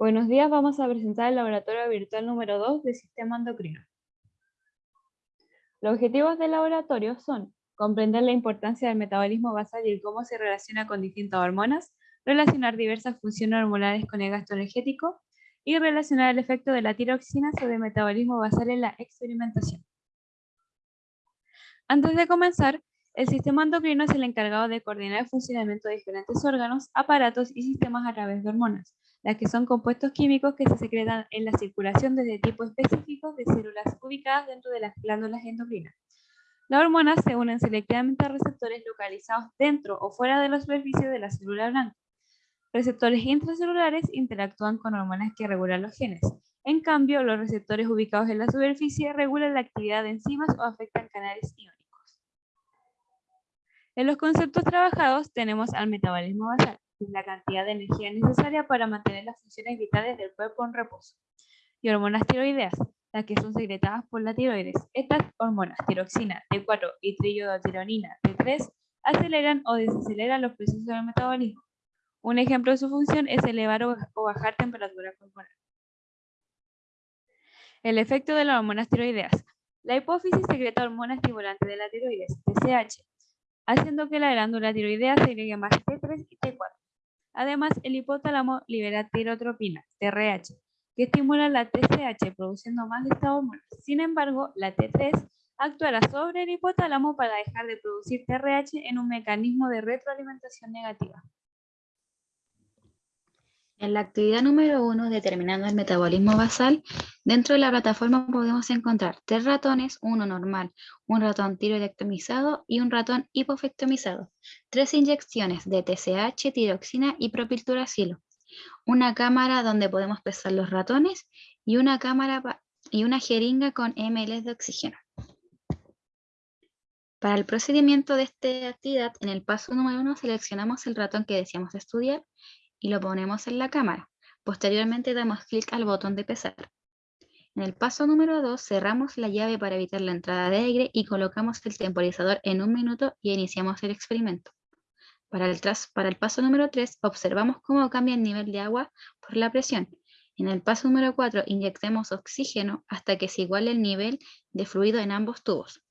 Buenos días, vamos a presentar el laboratorio virtual número 2 del sistema endocrino. Los objetivos del laboratorio son comprender la importancia del metabolismo basal y cómo se relaciona con distintas hormonas, relacionar diversas funciones hormonales con el gasto energético y relacionar el efecto de la tiroxina sobre el metabolismo basal en la experimentación. Antes de comenzar, el sistema endocrino es el encargado de coordinar el funcionamiento de diferentes órganos, aparatos y sistemas a través de hormonas, las que son compuestos químicos que se secretan en la circulación desde tipos específicos de células ubicadas dentro de las glándulas endocrinas. Las hormonas se unen selectivamente a receptores localizados dentro o fuera de la superficie de la célula blanca. Receptores intracelulares interactúan con hormonas que regulan los genes. En cambio, los receptores ubicados en la superficie regulan la actividad de enzimas o afectan canales iónicos. En los conceptos trabajados tenemos al metabolismo basal, la cantidad de energía necesaria para mantener las funciones vitales del cuerpo en reposo. Y hormonas tiroideas, las que son secretadas por la tiroides. Estas hormonas, tiroxina, T4 y triiodotironina, T3, aceleran o desaceleran los procesos del metabolismo. Un ejemplo de su función es elevar o bajar temperatura corporal. El efecto de las hormonas tiroideas. La hipófisis secreta hormonas estimulantes de la tiroides, TSH, haciendo que la glándula tiroidea segregue más T3 y T4. Además, el hipotálamo libera tirotropina, TRH, que estimula la TSH produciendo más de esta hormona. Sin embargo, la T3 actuará sobre el hipotálamo para dejar de producir TRH en un mecanismo de retroalimentación negativa. En la actividad número uno, determinando el metabolismo basal, dentro de la plataforma podemos encontrar tres ratones, uno normal, un ratón tiroidectomizado y un ratón hipofectomizado, tres inyecciones de TSH, tiroxina y propilturacilo, una cámara donde podemos pesar los ratones y una cámara y una jeringa con ml de oxígeno. Para el procedimiento de esta actividad, en el paso número uno seleccionamos el ratón que deseamos estudiar y lo ponemos en la cámara. Posteriormente damos clic al botón de pesar. En el paso número 2 cerramos la llave para evitar la entrada de aire y colocamos el temporizador en un minuto y iniciamos el experimento. Para el, paso número 3 observamos cómo cambia el nivel de agua por la presión. En el paso número 4 inyectemos oxígeno hasta que se iguale el nivel de fluido en ambos tubos.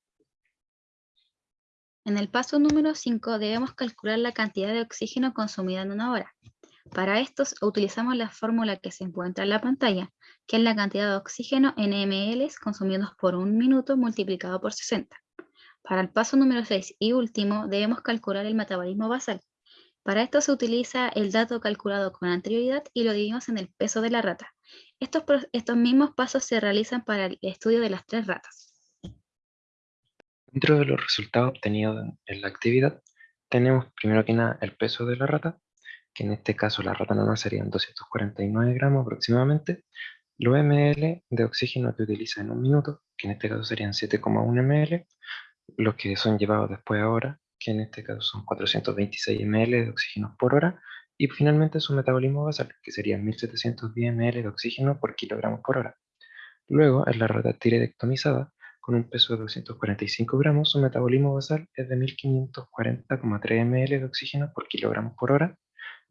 En el paso número 5 debemos calcular la cantidad de oxígeno consumida en una hora. Para esto utilizamos la fórmula que se encuentra en la pantalla, que es la cantidad de oxígeno en ml consumidos por un minuto multiplicado por 60. Para el paso número 6 y último, debemos calcular el metabolismo basal. Para esto se utiliza el dato calculado con anterioridad y lo dividimos en el peso de la rata. Estos, estos mismos pasos se realizan para el estudio de las tres ratas. Dentro de los resultados obtenidos en la actividad, tenemos primero que nada el peso de la rata, que en este caso la rata normal serían 249 gramos aproximadamente, los ml de oxígeno que utiliza en un minuto, que en este caso serían 7,1 ml, los que son llevados después ahora, que en este caso son 426 ml de oxígeno por hora, y finalmente su metabolismo basal, que serían 1710 ml de oxígeno por kilogramo por hora. Luego, en la rata tiroidectomizada, con un peso de 245 gramos, su metabolismo basal es de 1540,3 ml de oxígeno por kilogramo por hora,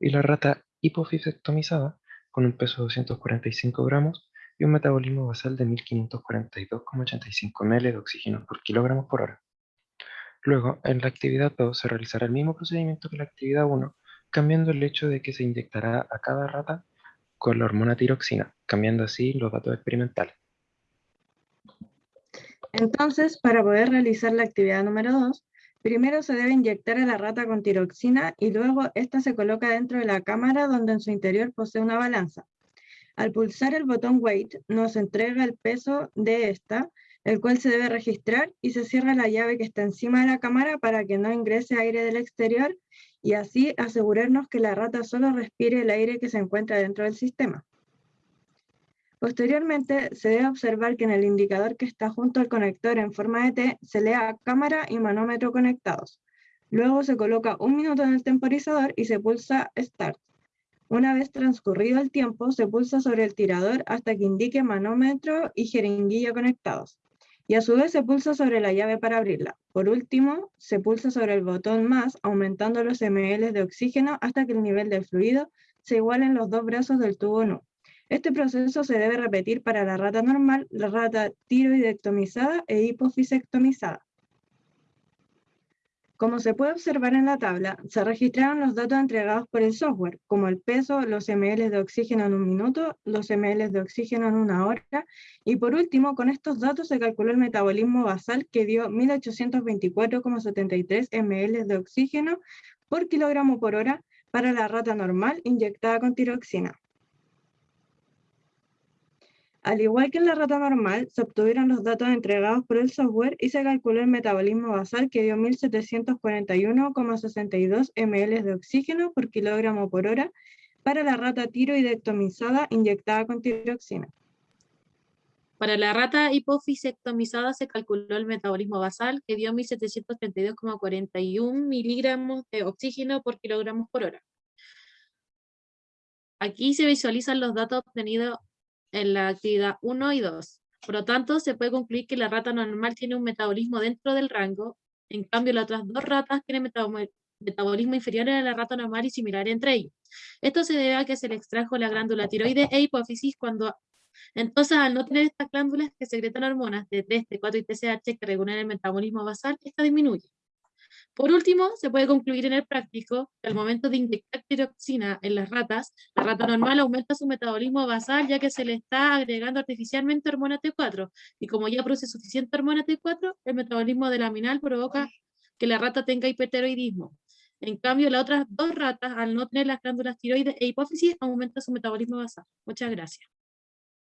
y la rata hipofisectomizada con un peso de 245 gramos y un metabolismo basal de 1542,85 ml de oxígeno por kilogramo por hora. Luego, en la actividad 2 se realizará el mismo procedimiento que la actividad 1, cambiando el hecho de que se inyectará a cada rata con la hormona tiroxina, cambiando así los datos experimentales. Entonces, para poder realizar la actividad número 2, Primero se debe inyectar a la rata con tiroxina y luego esta se coloca dentro de la cámara donde en su interior posee una balanza. Al pulsar el botón Weight nos entrega el peso de esta, el cual se debe registrar y se cierra la llave que está encima de la cámara para que no ingrese aire del exterior y así asegurarnos que la rata solo respire el aire que se encuentra dentro del sistema. Posteriormente, se debe observar que en el indicador que está junto al conector en forma de T se lea cámara y manómetro conectados. Luego se coloca un minuto en el temporizador y se pulsa Start. Una vez transcurrido el tiempo, se pulsa sobre el tirador hasta que indique manómetro y jeringuilla conectados. Y a su vez se pulsa sobre la llave para abrirla. Por último, se pulsa sobre el botón más, aumentando los ml de oxígeno hasta que el nivel del fluido se iguale en los dos brazos del tubo NU. Este proceso se debe repetir para la rata normal, la rata tiroidectomizada e hipofisectomizada. Como se puede observar en la tabla, se registraron los datos entregados por el software, como el peso, los ml de oxígeno en un minuto, los ml de oxígeno en una hora, y por último, con estos datos se calculó el metabolismo basal que dio 1824,73 ml de oxígeno por kilogramo por hora para la rata normal inyectada con tiroxina. Al igual que en la rata normal, se obtuvieron los datos entregados por el software y se calculó el metabolismo basal que dio 1741,62 ml de oxígeno por kilogramo por hora para la rata tiroidectomizada inyectada con tiroxina. Para la rata hipofisectomizada se calculó el metabolismo basal que dio 1732,41 miligramos de oxígeno por kilogramo por hora. Aquí se visualizan los datos obtenidos en la actividad 1 y 2. Por lo tanto, se puede concluir que la rata normal tiene un metabolismo dentro del rango, en cambio las otras dos ratas tienen metabolismo inferior a la rata normal y similar entre ellos. Esto se debe a que se le extrajo la glándula tiroides e hipófisis cuando entonces, al no tener estas glándulas que secretan hormonas de 3, T4 y TSH que regulan el metabolismo basal, esta disminuye. Por último, se puede concluir en el práctico que al momento de inyectar tiroxina en las ratas, la rata normal aumenta su metabolismo basal ya que se le está agregando artificialmente hormona T4 y como ya produce suficiente hormona T4, el metabolismo de laminal provoca que la rata tenga hipertiroidismo. En cambio, las otras dos ratas, al no tener las glándulas tiroides e hipófisis, aumenta su metabolismo basal. Muchas gracias.